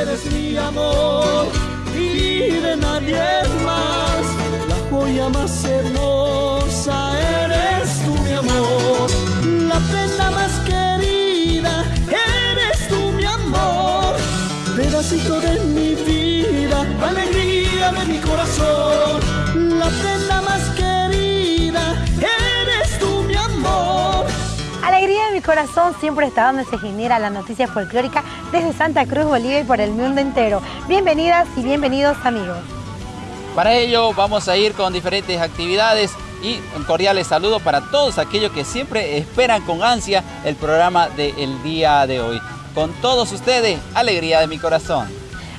Eres mi amor y de nadie más. La joya más hermosa eres tú, mi amor. La prenda más querida eres tú, mi amor. Pedacito de mi vida, alegría de mi corazón. Corazón siempre está donde se genera la noticia folclórica desde Santa Cruz, Bolivia y por el mundo entero. Bienvenidas y bienvenidos amigos. Para ello vamos a ir con diferentes actividades y un cordiales saludo para todos aquellos que siempre esperan con ansia el programa del día de hoy. Con todos ustedes, alegría de mi corazón.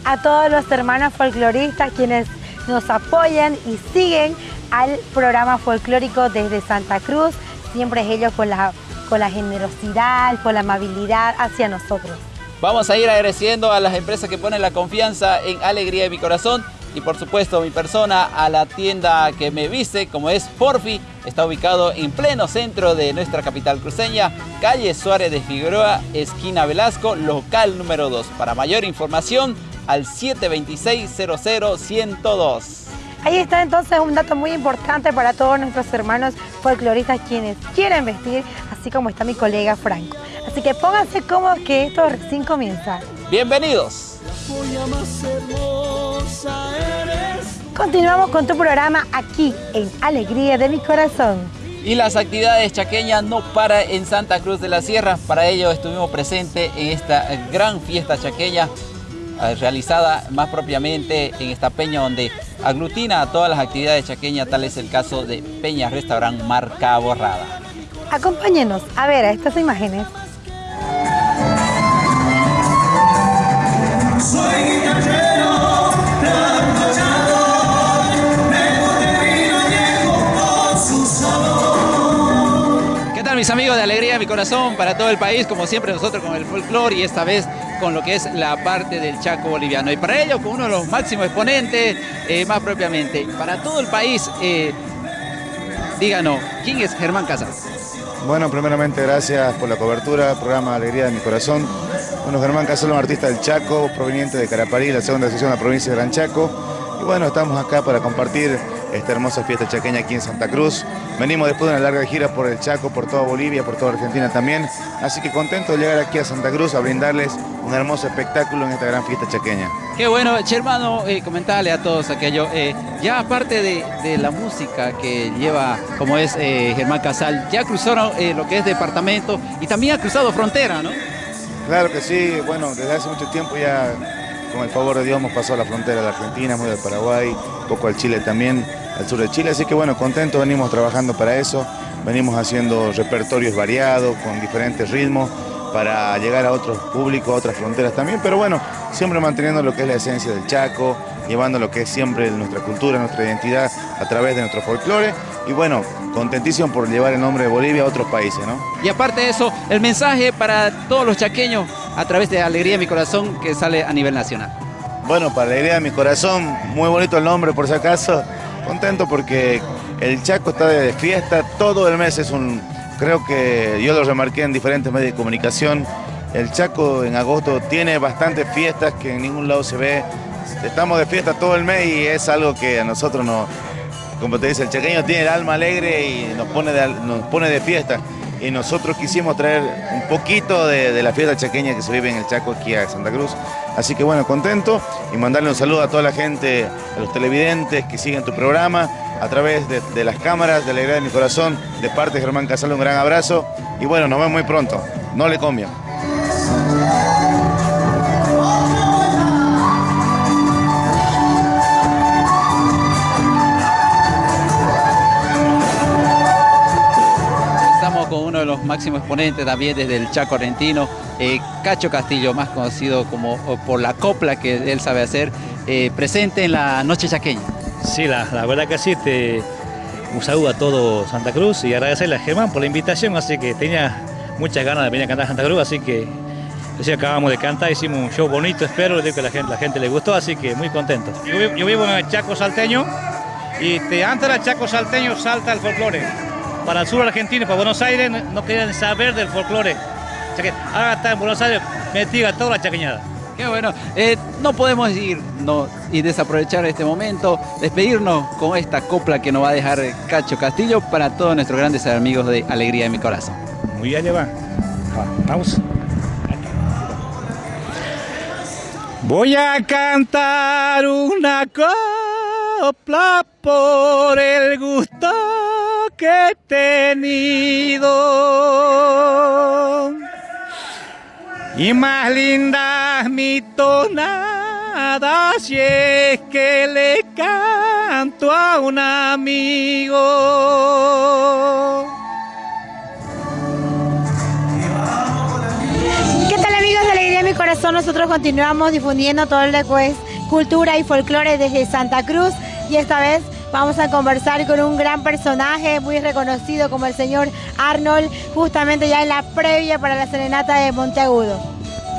A todos los hermanos folcloristas quienes nos apoyan y siguen al programa folclórico desde Santa Cruz, siempre ellos con la, con la generosidad, con la amabilidad hacia nosotros. Vamos a ir agradeciendo a las empresas que ponen la confianza en Alegría de mi Corazón y por supuesto mi persona a la tienda que me viste como es Porfi. Está ubicado en pleno centro de nuestra capital cruceña, calle Suárez de Figueroa, esquina Velasco, local número 2. Para mayor información al 726-00-102. Ahí está entonces un dato muy importante para todos nuestros hermanos folcloristas quienes quieren vestir, así como está mi colega Franco. Así que pónganse cómodos que esto recién comienza. Bienvenidos. La joya más hermosa eres Continuamos con tu programa aquí en Alegría de mi Corazón. Y las actividades chaqueñas no para en Santa Cruz de la Sierra. Para ello estuvimos presentes en esta gran fiesta chaqueña eh, realizada más propiamente en esta peña donde aglutina a todas las actividades chaqueñas, tal es el caso de Peña Restaurant Marca Borrada. Acompáñenos a ver a estas imágenes. ¿Qué tal mis amigos de Alegría de mi Corazón para todo el país? Como siempre nosotros con el folclore y esta vez con lo que es la parte del Chaco boliviano. Y para ello con uno de los máximos exponentes, eh, más propiamente, para todo el país, eh, díganos, ¿quién es Germán Casas? Bueno, primeramente gracias por la cobertura, programa Alegría de mi Corazón. Bueno, Germán Casalo, un artista del Chaco, proveniente de Caraparí, la segunda sección de la provincia de Gran Chaco. Y bueno, estamos acá para compartir esta hermosa fiesta chaqueña aquí en Santa Cruz. Venimos después de una larga gira por el Chaco, por toda Bolivia, por toda Argentina también. Así que contento de llegar aquí a Santa Cruz a brindarles un hermoso espectáculo en esta gran fiesta chaqueña. Qué bueno, hermano, eh, comentarle a todos aquello. eh, ya aparte de, de la música que lleva, como es eh, Germán Casal, ya cruzaron eh, lo que es departamento y también ha cruzado frontera, ¿no? Claro que sí, bueno, desde hace mucho tiempo ya, con el favor de Dios, hemos pasado la frontera de la Argentina, muy del Paraguay, un poco al Chile también, al sur de Chile, así que bueno, contentos, venimos trabajando para eso, venimos haciendo repertorios variados, con diferentes ritmos, para llegar a otros públicos, a otras fronteras también, pero bueno, siempre manteniendo lo que es la esencia del Chaco, llevando lo que es siempre nuestra cultura, nuestra identidad a través de nuestro folclore, y bueno, contentísimo por llevar el nombre de Bolivia a otros países, ¿no? Y aparte de eso, el mensaje para todos los chaqueños a través de Alegría de mi Corazón que sale a nivel nacional. Bueno, para alegría de mi corazón, muy bonito el nombre por si acaso. Contento porque el Chaco está de fiesta, todo el mes es un... Creo que yo lo remarqué en diferentes medios de comunicación. El Chaco en agosto tiene bastantes fiestas que en ningún lado se ve. Estamos de fiesta todo el mes y es algo que a nosotros nos... Como te dice, el chaqueño tiene el alma alegre y nos pone nos pone de fiesta. Y nosotros quisimos traer un poquito de, de la fiesta chaqueña que se vive en el Chaco aquí a Santa Cruz. Así que bueno, contento y mandarle un saludo a toda la gente, a los televidentes que siguen tu programa a través de, las cámaras de Alegría de mi Corazón, de parte de Germán Casal, un gran abrazo y bueno, nos vemos muy pronto. No le cambien. Máximos exponentes también desde el Chaco Argentino, eh, Cacho Castillo, más conocido como por la copla que él sabe hacer, eh, presente en la Noche Chaqueña. Sí, la, la verdad que sí, te, un saludo a todo Santa Cruz y agradecerle a Germán por la invitación, así que tenía muchas ganas de venir a cantar a Santa Cruz, así que recién acabamos de cantar, hicimos un show bonito, espero, le digo que la gente, la gente le gustó, así que muy contento. Yo, vi- yo vivo en el Chaco Salteño y te, antes del Chaco Salteño salta el folclore. Para el sur argentino, para Buenos Aires, no, querían saber del folclore. O sea que ahora está en Buenos Aires metida toda la chaqueñada. Qué bueno. Eh, no podemos ir no, y desaprovechar este momento, despedirnos con esta copla que nos va a dejar Cacho Castillo para todos nuestros grandes amigos de Alegría de mi Corazón. Muy bien, va. Vamos. Voy a cantar una copla por el gusto que he tenido. Y más linda mi tonada si es que le canto a un amigo. ¿Qué tal amigos de Alegría en mi Corazón? Nosotros continuamos difundiendo todo el es cultura y folclore desde Santa Cruz y esta vez vamos a conversar con un gran personaje muy reconocido como el señor Arnold, justamente ya en la previa para la serenata de Monteagudo.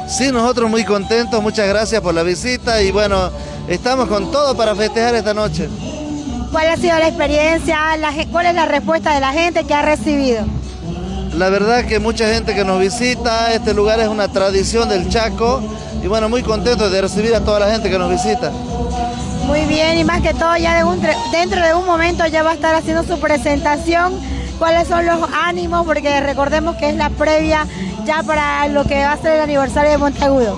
Sí, nosotros muy contentos, muchas gracias por la visita y bueno, estamos con todo para festejar esta noche. ¿Cuál ha sido la experiencia? ¿Cuál es la respuesta de la gente que ha recibido? La verdad que mucha gente que nos visita, este lugar es una tradición del Chaco y bueno, muy contentos de recibir a toda la gente que nos visita. Muy bien, y más que todo ya dentro de un momento ya va a estar haciendo su presentación. ¿Cuáles son los ánimos? Porque recordemos que es la previa ya para lo que va a ser el aniversario de Monteagudo.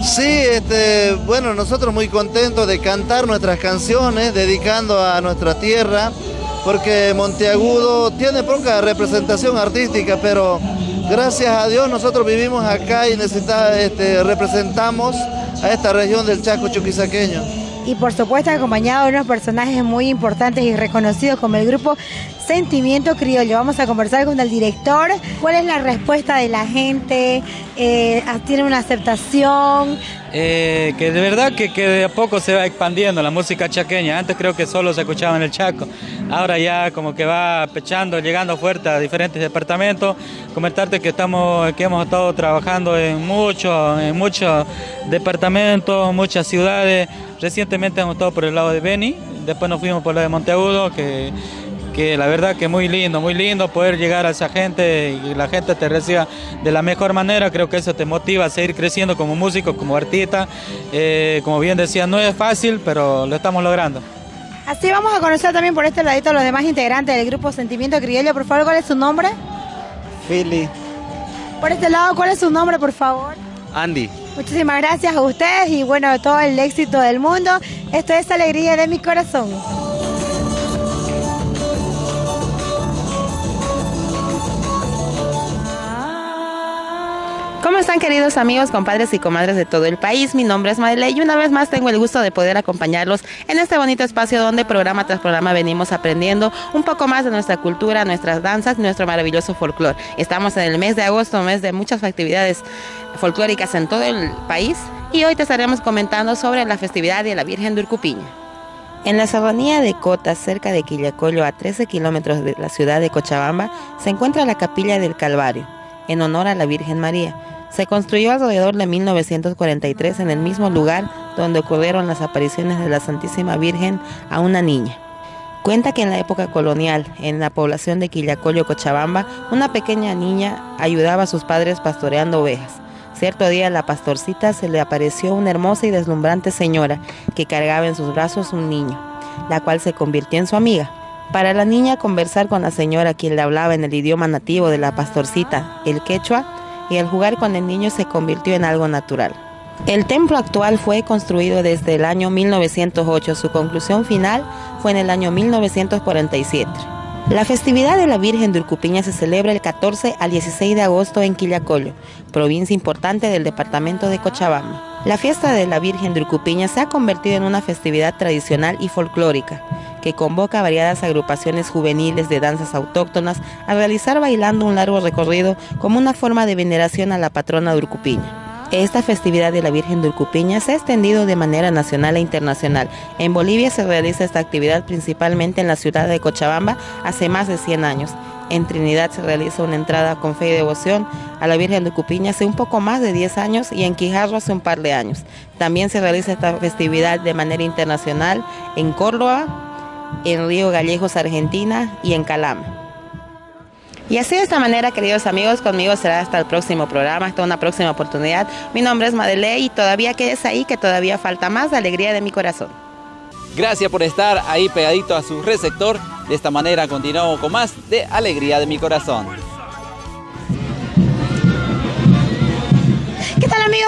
Sí, este, bueno, nosotros muy contentos de cantar nuestras canciones, dedicando a nuestra tierra, porque Monteagudo tiene poca representación artística, pero gracias a Dios nosotros vivimos acá y necesitamos, este, representamos a esta región del Chaco chuquisaqueño y por supuesto acompañado de unos personajes muy importantes y reconocidos como el grupo Sentimiento Criollo. Vamos a conversar con el director. ¿Cuál es la respuesta de la gente? Eh, ¿Tiene una aceptación? Eh, que de verdad que, que, de a poco se va expandiendo la música chaqueña. Antes creo que solo se escuchaba en el Chaco. Ahora ya como que va pechando, llegando fuerte a diferentes departamentos. Comentarte que estamos, que hemos estado trabajando en muchos, en muchos departamentos, muchas ciudades. Recientemente hemos estado por el lado de Beni, después nos fuimos por el de Monteagudo, que, que la verdad que muy lindo, muy lindo poder llegar a esa gente y la gente te reciba de la mejor manera, creo que eso te motiva a seguir creciendo como músico, como artista. Eh, como bien decía, no es fácil, pero lo estamos logrando. Así vamos a conocer también por este ladito a los demás integrantes del grupo Sentimiento Criollo. Por favor, ¿cuál es su nombre? Philly. Por este lado, ¿cuál es su nombre, por favor? Andy. Muchísimas gracias a ustedes y bueno, todo el éxito del mundo. Esto es Alegría de mi Corazón. ¿Cómo están queridos amigos, compadres y comadres de todo el país? Mi nombre es Madeleine y una vez más tengo el gusto de poder acompañarlos en este bonito espacio donde programa tras programa venimos aprendiendo un poco más de nuestra cultura, nuestras danzas nuestro maravilloso folclore. Estamos en el mes de agosto, mes de muchas actividades folclóricas en todo el país y hoy te estaremos comentando sobre la festividad de la Virgen de Urcupiña. En la serranía de Cota, cerca de Quillacollo, a 13 kilómetros de la ciudad de Cochabamba, se encuentra la Capilla del Calvario, en honor a la Virgen María. Se construyó alrededor de 1943 en el mismo lugar donde ocurrieron las apariciones de la Santísima Virgen a una niña. Cuenta que en la época colonial, en la población de Quillacollo, Cochabamba, una pequeña niña ayudaba a sus padres pastoreando ovejas. Cierto día a la pastorcita se le apareció una hermosa y deslumbrante señora que cargaba en sus brazos un niño, la cual se convirtió en su amiga. Para la niña conversar con la señora quien le hablaba en el idioma nativo de la pastorcita, el quechua, y al jugar con el niño se convirtió en algo natural. El templo actual fue construido desde el año 1908, su conclusión final fue en el año 1947. La festividad de la Virgen de Urcupiña se celebra el 14 al 16 de agosto en Quillacollo, provincia importante del departamento de Cochabamba. La fiesta de la Virgen de Urcupiña se ha convertido en una festividad tradicional y folclórica, que convoca a variadas agrupaciones juveniles de danzas autóctonas a realizar bailando un largo recorrido como una forma de veneración a la patrona de Urcupiña. Esta festividad de la Virgen de Urcupiña se ha extendido de manera nacional e internacional. En Bolivia se realiza esta actividad principalmente en la ciudad de Cochabamba hace más de 100 años. En Trinidad se realiza una entrada con fe y devoción a la Virgen de Urcupiña hace un poco más de 10 años y en Quijarro hace un par de años. También se realiza esta festividad de manera internacional en Córdoba, en Río Gallegos, Argentina y en Calama. Y así de esta manera, queridos amigos, conmigo será hasta el próximo programa, hasta una próxima oportunidad. Mi nombre es Madeleine y todavía quedes ahí, que todavía falta más de alegría de mi corazón. Gracias por estar ahí pegadito a su receptor. De esta manera continuamos con más de Alegría de mi Corazón.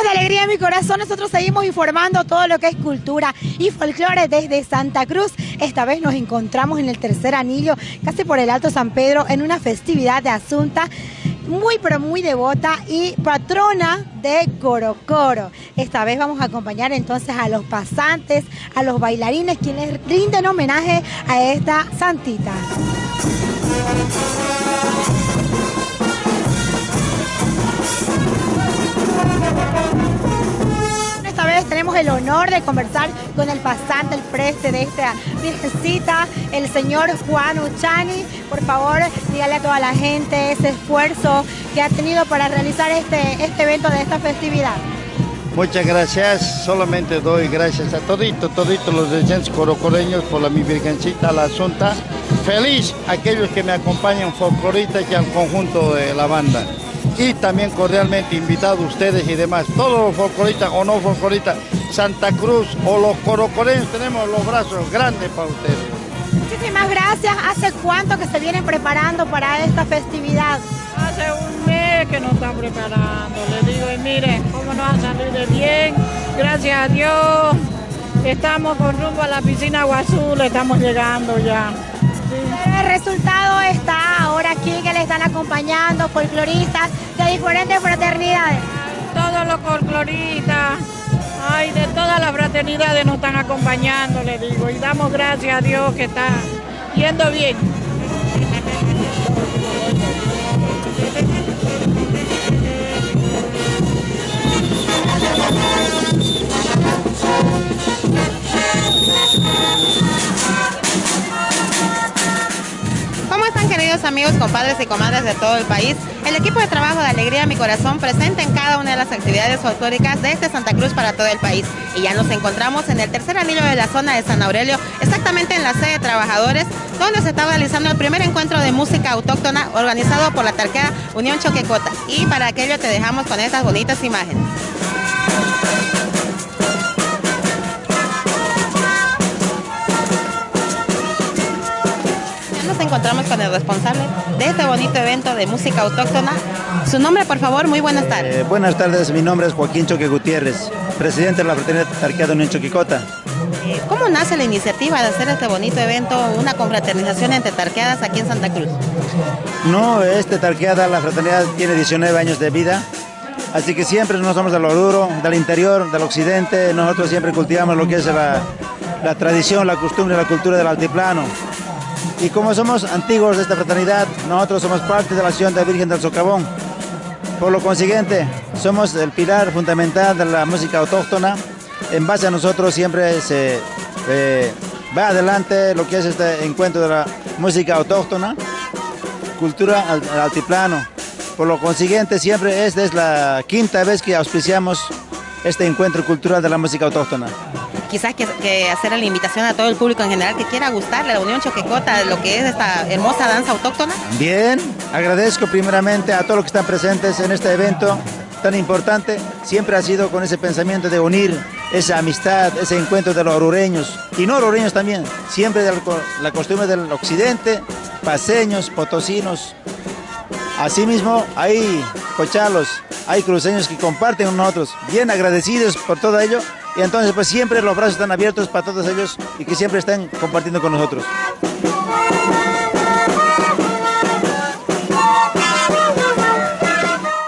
De Alegría de mi Corazón? Nosotros seguimos informando todo lo que es cultura y folclore desde Santa Cruz. Esta vez nos encontramos en el tercer anillo, casi por el Alto San Pedro, en una festividad de Asunta muy pero muy devota y patrona de Coro Coro. Esta vez vamos a acompañar entonces a los pasantes, a los bailarines quienes rinden homenaje a esta santita. Tenemos el honor de conversar con el pasante, el preste de esta virgencita, el señor Juan Uchani. Por favor, dígale a toda la gente ese esfuerzo que ha tenido para realizar este, este evento de esta festividad. Muchas gracias, solamente doy gracias a todito, todito los decentes corocoreños por la mi virgencita, la asunta. Feliz aquellos que me acompañan folcloristas y al conjunto de la banda. Y también cordialmente invitado a ustedes y demás, todos los folcloristas o no folcloristas, Santa Cruz o los corocoreños, tenemos los brazos grandes para ustedes. Muchísimas gracias. ¿Hace cuánto que se vienen preparando para esta festividad? Hace un mes que nos están preparando, le digo, y miren cómo nos ha salido de bien, gracias a Dios. Estamos con rumbo a la piscina Guazul, estamos llegando ya. El resultado está ahora aquí que le están acompañando folcloristas de diferentes fraternidades. Todos los folcloristas, ay, de todas las fraternidades nos están acompañando, le digo, y damos gracias a Dios que está yendo bien. Amigos, compadres y comadres de todo el país? El equipo de trabajo de Alegría Mi Corazón presente en cada una de las actividades folclóricas desde Santa Cruz para todo el país. Y ya nos encontramos en el tercer anillo de la zona de San Aurelio, exactamente en la sede de trabajadores, donde se está realizando el primer encuentro de música autóctona organizado por la tarquea Unión Choquecota. Y para aquello te dejamos con estas bonitas imágenes. Encontramos con el responsable de este bonito evento de música autóctona. Su nombre, por favor, muy buenas tardes. Eh, buenas tardes, mi nombre es Joaquín Choque Gutiérrez, presidente de la Fraternidad Tarquea de Unión Choquicota. Eh, ¿Cómo nace la iniciativa de hacer este bonito evento, una confraternización entre tarqueadas aquí en Santa Cruz? No, este Tarqueada, la fraternidad tiene 19 años de vida, así que siempre nos somos del Oruro, del interior, del occidente, nosotros siempre cultivamos lo que es la, la tradición, la costumbre, la cultura del altiplano. Y como somos antiguos de esta fraternidad, nosotros somos parte de la acción de la Virgen del Socavón. Por lo consiguiente, somos el pilar fundamental de la música autóctona. En base a nosotros siempre se eh, va adelante lo que es este encuentro de la música autóctona, cultura al, al altiplano. Por lo consiguiente, siempre esta es la quinta vez que auspiciamos este encuentro cultural de la música autóctona. Quizás que, hacer la invitación a todo el público en general que quiera gustarle a la Unión Choquecota lo que es esta hermosa danza autóctona. Bien, agradezco primeramente a todos los que están presentes en este evento tan importante. Siempre ha sido con ese pensamiento de unir esa amistad, ese encuentro de los orureños y no orureños también, siempre de la costumbre del occidente, paseños, potosinos. Asimismo, hay cochalos, hay cruceños que comparten con nosotros, bien agradecidos por todo ello. Y entonces pues siempre los brazos están abiertos para todos ellos y que siempre estén compartiendo con nosotros.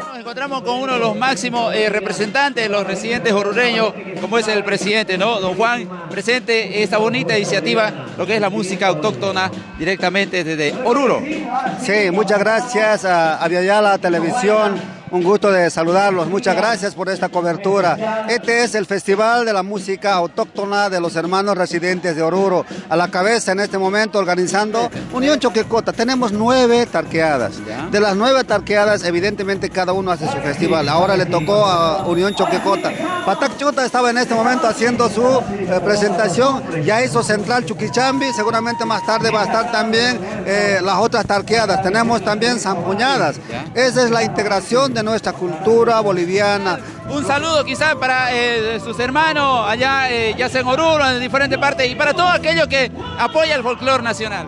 Nos encontramos con uno de los máximos eh, representantes de los residentes orureños, como es el presidente, ¿no? Don Juan, presente esta bonita iniciativa, lo que es la música autóctona directamente desde Oruro. Sí, muchas gracias a Aviala Televisión. Un gusto de saludarlos. Muchas gracias por esta cobertura. Este es el Festival de la Música Autóctona de los Hermanos Residentes de Oruro. A la cabeza en este momento organizando Unión Choquecota. Tenemos nueve tarqueadas. De las nueve tarqueadas, evidentemente cada uno hace su festival. Ahora le tocó a Unión Choquecota. Patac Chuquichuta estaba en este momento haciendo su eh, presentación, ya hizo Central Chuquichambi, seguramente más tarde va a estar también eh, las otras tarqueadas. Tenemos también zampuñadas. Esa es la integración de nuestra cultura boliviana. Un saludo quizás para eh, sus hermanos allá, ya sea en Oruro, en diferentes partes, y para todo aquello que apoya el folclore nacional.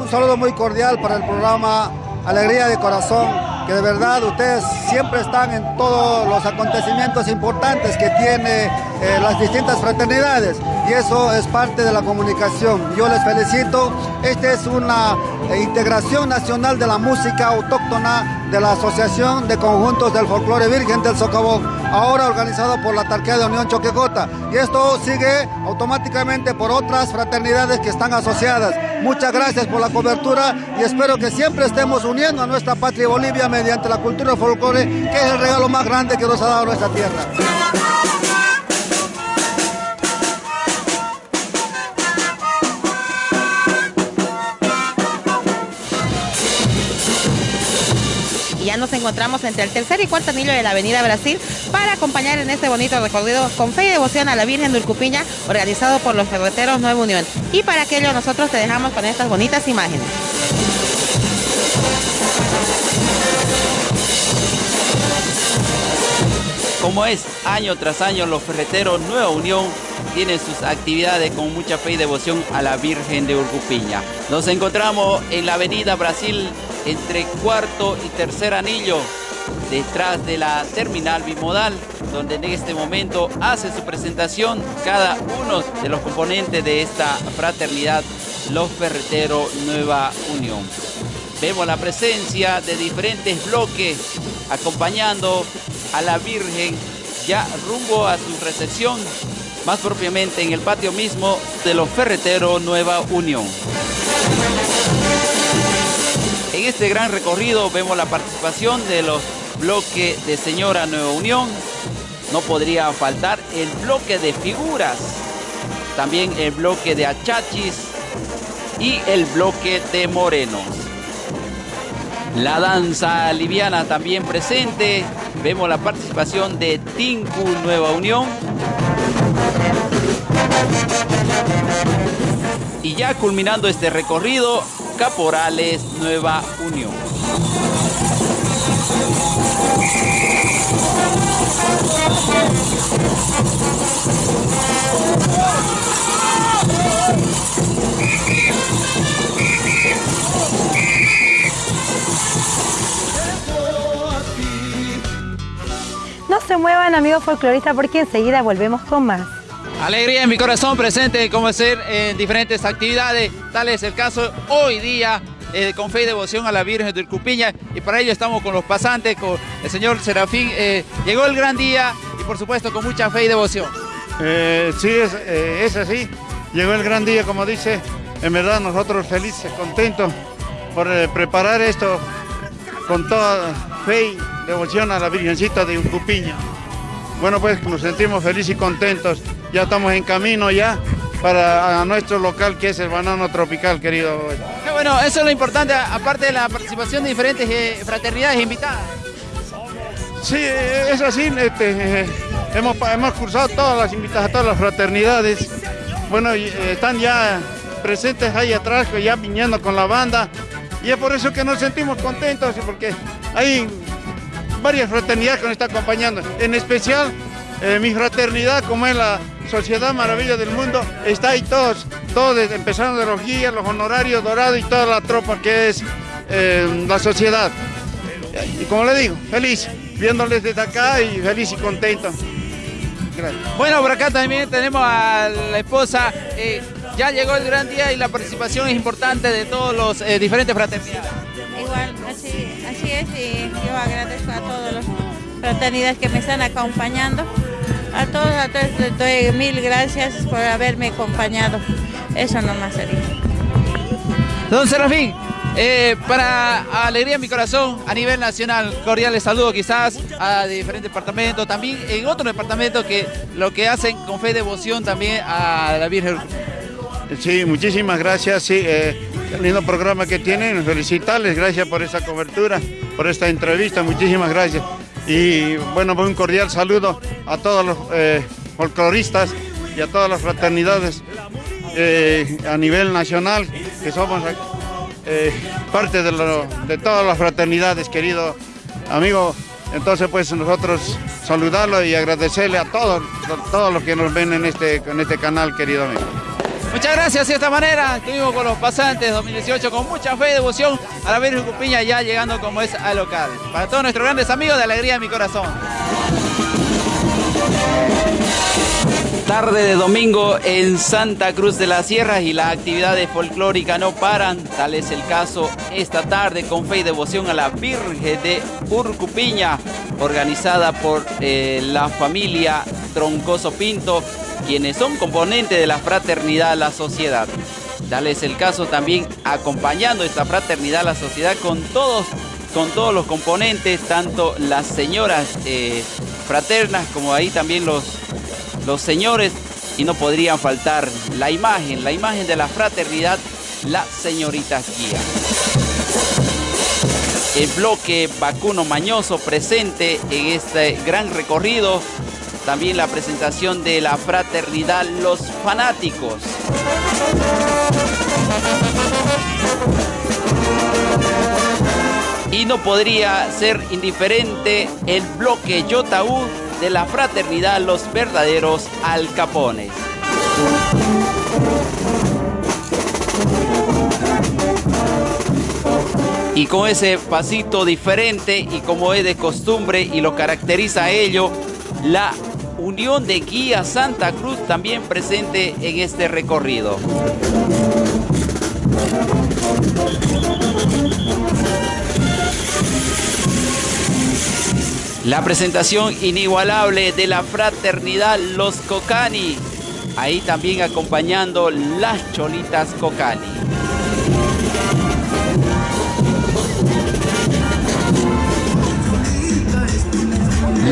Un saludo muy cordial para el programa Alegría de Corazón, que de verdad ustedes siempre están en todos los acontecimientos importantes que tiene eh, las distintas fraternidades y eso es parte de la comunicación. Yo les felicito, esta es una eh, integración nacional de la música autóctona de la Asociación de Conjuntos del Folclore Virgen del Socavón, ahora organizado por la Tarquea de Unión Choquecota. Y esto sigue automáticamente por otras fraternidades que están asociadas. Muchas gracias por la cobertura y espero que siempre estemos uniendo a nuestra patria Bolivia mediante la cultura folclore, que es el regalo más grande que nos ha dado nuestra tierra. Nos encontramos entre el tercer y cuarto anillo de la Avenida Brasil para acompañar en este bonito recorrido con fe y devoción a la Virgen de Urcupiña organizado por los ferreteros Nueva Unión. Y para aquello nosotros te dejamos con estas bonitas imágenes. Como es año tras año, los ferreteros Nueva Unión tienen sus actividades con mucha fe y devoción a la Virgen de Urcupiña. Nos encontramos en la Avenida Brasil entre cuarto y tercer anillo, detrás de la terminal bimodal, donde en este momento hace su presentación cada uno de los componentes de esta fraternidad, los Ferreteros Nueva Unión. Vemos la presencia de diferentes bloques acompañando a la Virgen ya rumbo a su recepción, más propiamente en el patio mismo de los Ferreteros Nueva Unión. En este gran recorrido vemos la participación de los bloques de Señora Nueva Unión. No podría faltar el bloque de figuras, también el bloque de achachis y el bloque de morenos. La danza liviana también presente. Vemos la participación de Tinku Nueva Unión. Y ya culminando este recorrido, Caporales Nueva Unión. No se muevan amigos folcloristas porque enseguida volvemos con más. Alegría en mi corazón presente como ser en diferentes actividades, tal es el caso hoy día eh, con fe y devoción a la Virgen de Urcupiña y para ello estamos con los pasantes, con el señor Serafín. Eh, llegó el gran día y por supuesto con mucha fe y devoción. Eh, sí, es, es así. Llegó el gran día, como dice. En verdad nosotros felices, contentos por preparar esto con toda fe y devoción a la Virgencita de Urcupiña. Bueno, pues nos sentimos felices y contentos ya estamos en camino ya para nuestro local que es el banano tropical, querido. bueno, eso es lo importante, aparte de la participación de diferentes eh, fraternidades invitadas. Sí, es así, este, eh, hemos, hemos cursado todas las invitadas a todas las fraternidades. Bueno, eh, están ya presentes ahí atrás, ya viniendo con la banda. Y es por eso que nos sentimos contentos, porque hay varias fraternidades que nos están acompañando. En especial, mi fraternidad, como es la Sociedad Maravilla del Mundo, está ahí todos, todos empezando de los guías, los honorarios dorados y toda la tropa que es eh, la sociedad. Y como le digo, feliz, viéndoles desde acá y feliz y contento. Bueno, por acá también tenemos a la esposa. Eh, ya llegó el gran día y la participación es importante de todos los eh, diferentes fraternidades. Igual, así, así es y yo agradezco a todos los fraternidades que me están acompañando. A todos, a todos les doy mil gracias por haberme acompañado. Eso nomás sería. Don Serafín, eh, para alegría en mi corazón, a nivel nacional, cordiales saludos quizás a diferentes departamentos, también en otros departamentos que lo que hacen con fe y devoción también a la Virgen. Sí, muchísimas gracias, sí, eh, el lindo programa que tienen, felicitarles, gracias por esa cobertura, por esta entrevista, muchísimas gracias. Y bueno, un cordial saludo a todos los eh, folcloristas y a todas las fraternidades eh, a nivel nacional, que somos eh, parte de, de todas las fraternidades, querido amigo. Entonces, pues nosotros saludarlo y agradecerle a todos, todos los que nos ven en este, en este canal, querido amigo. Muchas gracias, de esta manera estuvimos con los pasantes 2018 con mucha fe y devoción a la Virgen Cupiña ya llegando como es al local. Para todos nuestros grandes amigos de Alegría de mi Corazón. Tarde de domingo en Santa Cruz de las Sierras y las actividades folclóricas no paran. Tal es el caso esta tarde con fe y devoción a la Virgen de Urcupiña, organizada por eh, la familia Troncoso Pinto quienes son componentes de la fraternidad La Sociedad. Tal es el caso también acompañando esta fraternidad La Sociedad con todos, con todos los componentes, tanto las señoras eh, fraternas como ahí también los, los señores y no podrían faltar la imagen, la imagen de la fraternidad, la señorita guía. El bloque vacuno mañoso presente en este gran recorrido también la presentación de la fraternidad Los Fanáticos. Y no podría ser indiferente el bloque Yotaú de la fraternidad Los Verdaderos Alcapones. Y con ese pasito diferente y como es de costumbre y lo caracteriza a ello, la Unión de Guía Santa Cruz también presente en este recorrido. La presentación inigualable de la fraternidad Los Cocani, ahí también acompañando las cholitas Cocani.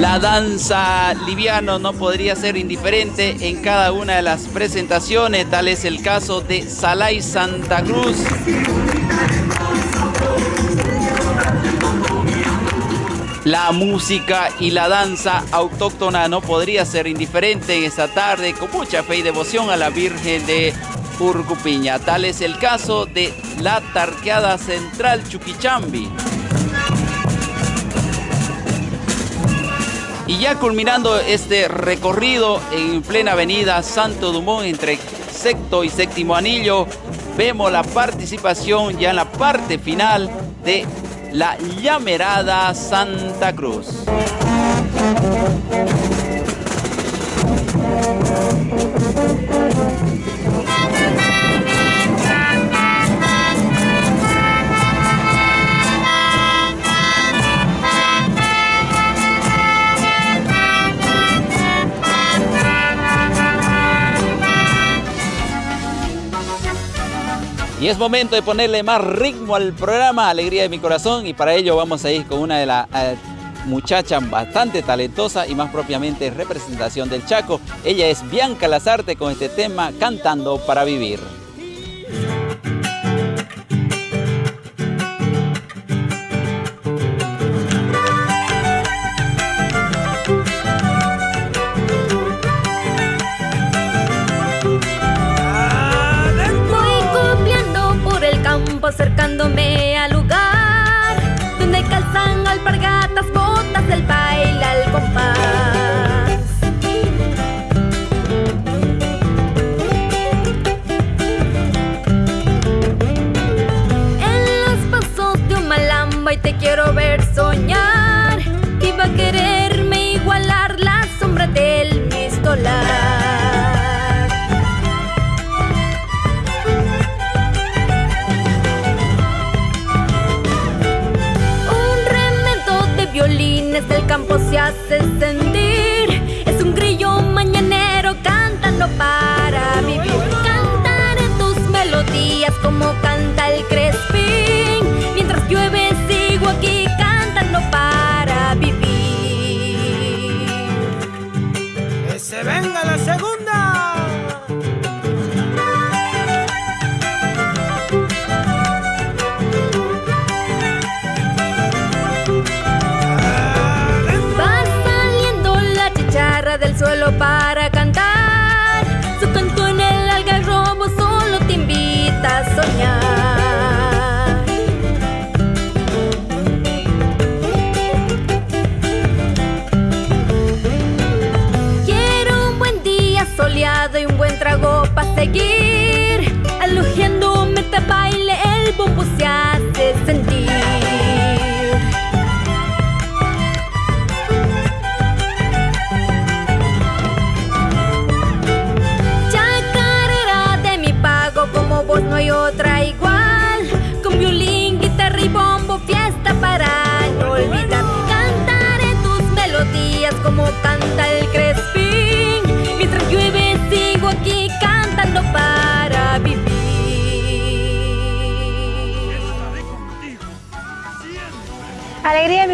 La danza liviano no podría ser indiferente en cada una de las presentaciones, tal es el caso de Salay Santa Cruz. La música y la danza autóctona no podría ser indiferente en esta tarde con mucha fe y devoción a la Virgen de Urcupiña. Tal es el caso de la Tarqueada Central Chuquichambi. Y ya culminando este recorrido en plena avenida Santo Dumont entre sexto y séptimo anillo, vemos la participación ya en la parte final de la llamerada Santa Cruz. Y es momento de ponerle más ritmo al programa Alegría de mi Corazón y para ello vamos a ir con una de las eh, muchachas bastante talentosa y más propiamente representación del Chaco. Ella es Bianca Lazarte con este tema Cantando para Vivir.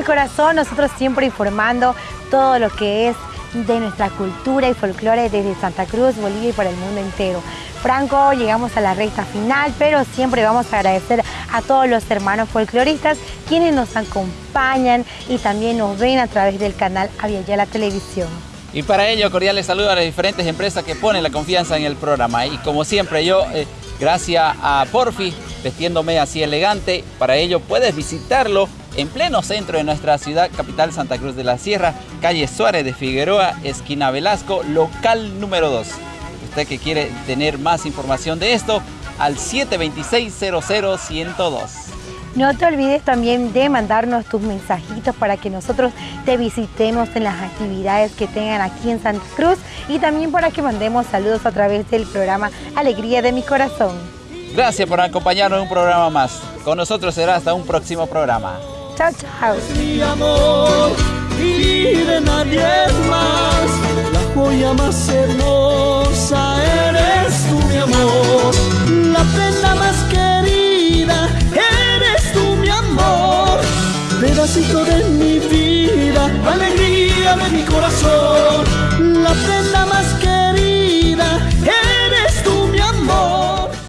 Corazón, nosotros siempre informando todo lo que es de nuestra cultura y folclore desde Santa Cruz, Bolivia y para el mundo entero. Franco, llegamos a la recta final, pero siempre vamos a agradecer a todos los hermanos folcloristas quienes nos acompañan y también nos ven a través del canal Aviala Televisión. Y para ello, cordiales saludos a las diferentes empresas que ponen la confianza en el programa. Y como siempre, yo, eh, gracias a Porfi, vestiéndome así elegante, para ello puedes visitarlo en pleno centro de nuestra ciudad capital Santa Cruz de la Sierra, calle Suárez de Figueroa, esquina Velasco, local número 2. Usted que quiere tener más información de esto, al 726-00-102. No te olvides también de mandarnos tus mensajitos para que nosotros te visitemos en las actividades que tengan aquí en Santa Cruz y también para que mandemos saludos a través del programa Alegría de mi Corazón. Gracias por acompañarnos en un programa más. Con nosotros será hasta un próximo programa. Chao, chao. Mi amor y de nadie más, la joya más hermosa eres tú, mi amor, la prenda más querida eres tú, mi amor, pedacito de mi vida, alegría de mi corazón, la prenda más querida.